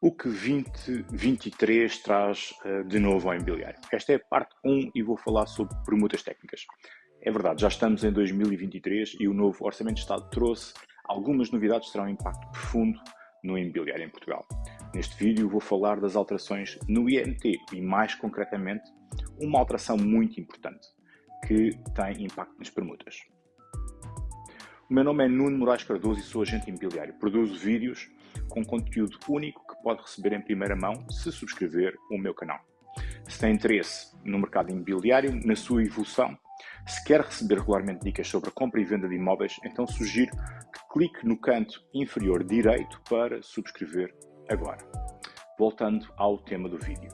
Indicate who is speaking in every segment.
Speaker 1: O que 2023 traz uh, de novo ao imobiliário? Esta é a parte 1 e vou falar sobre permutas técnicas. É verdade, já estamos em 2023 e o novo Orçamento de Estado trouxe algumas novidades que terão um impacto profundo no imobiliário em Portugal. Neste vídeo vou falar das alterações no IMT e, mais concretamente, uma alteração muito importante que tem impacto nas permutas. O meu nome é Nuno Moraes Cardoso e sou agente imobiliário. Produzo vídeos com conteúdo único pode receber em primeira mão se subscrever o meu canal. Se tem interesse no mercado imobiliário, na sua evolução, se quer receber regularmente dicas sobre a compra e venda de imóveis, então sugiro que clique no canto inferior direito para subscrever agora. Voltando ao tema do vídeo.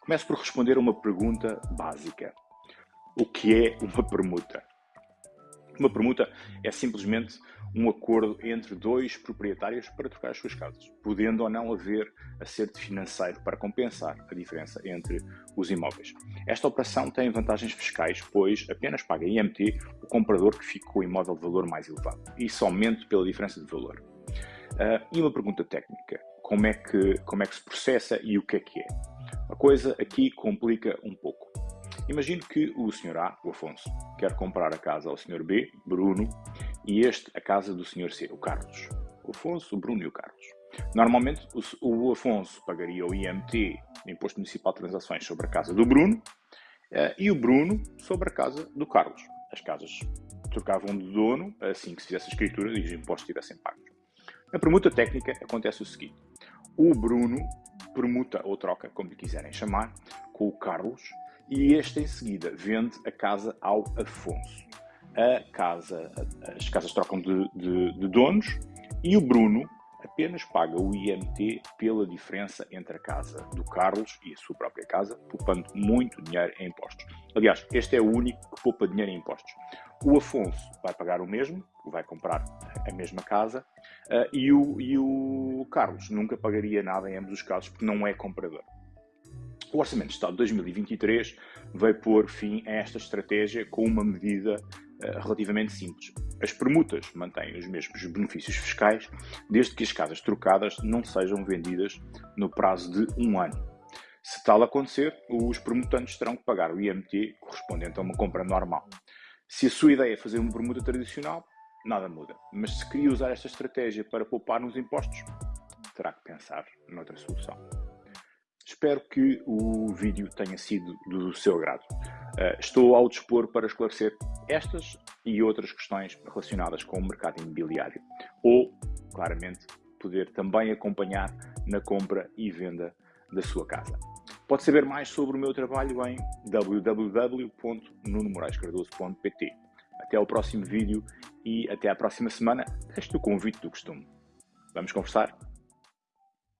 Speaker 1: Começo por responder a uma pergunta básica. O que é uma permuta? Uma permuta é simplesmente um acordo entre dois proprietários para trocar as suas casas, podendo ou não haver acerto financeiro para compensar a diferença entre os imóveis. Esta operação tem vantagens fiscais, pois apenas paga IMT o comprador que fica com o imóvel de valor mais elevado, e somente pela diferença de valor. Uh, e uma pergunta técnica: como é, que, como é que se processa e o que é que é? A coisa aqui complica um pouco. Imagino que o Sr. A, o Afonso, quer comprar a casa ao Sr. B, Bruno, e este a casa do Sr. C, o Carlos. O Afonso, o Bruno e o Carlos. Normalmente, o, Afonso pagaria o IMT, Imposto Municipal de Transações, sobre a casa do Bruno, uh, e o Bruno sobre a casa do Carlos. As casas trocavam de dono assim que se fizesse a escritura e os impostos tivessem pagos. Na permuta técnica acontece o seguinte: o Bruno permuta ou troca, como lhe quiserem chamar, com o Carlos e este em seguida vende a casa ao Afonso. A casa, as casas trocam de, de, de donos e o Bruno apenas paga o IMT pela diferença entre a casa do Carlos e a sua própria casa, poupando muito dinheiro em impostos. Aliás, este é o único que poupa dinheiro em impostos. O Afonso vai pagar o mesmo, vai comprar a mesma casa, uh, e, o, e o Carlos nunca pagaria nada em ambos os casos, porque não é comprador. O Orçamento de Estado de 2023 veio pôr fim a esta estratégia com uma medida uh, relativamente simples. As permutas mantêm os mesmos benefícios fiscais, desde que as casas trocadas não sejam vendidas no prazo de um ano. Se tal acontecer, os permutantes terão que pagar o IMT correspondente a uma compra normal. Se a sua ideia é fazer uma permuta tradicional, nada muda. Mas se queria usar esta estratégia para poupar nos impostos, terá que pensar noutra solução. Espero que o vídeo tenha sido do seu agrado. Uh, estou ao dispor para esclarecer estas e outras questões relacionadas com o mercado imobiliário ou, claramente, poder também acompanhar na compra e venda da sua casa. Pode saber mais sobre o meu trabalho em www.nunomoraescardoso.pt. Até ao próximo vídeo e até à próxima semana. Este o convite do costume. Vamos conversar?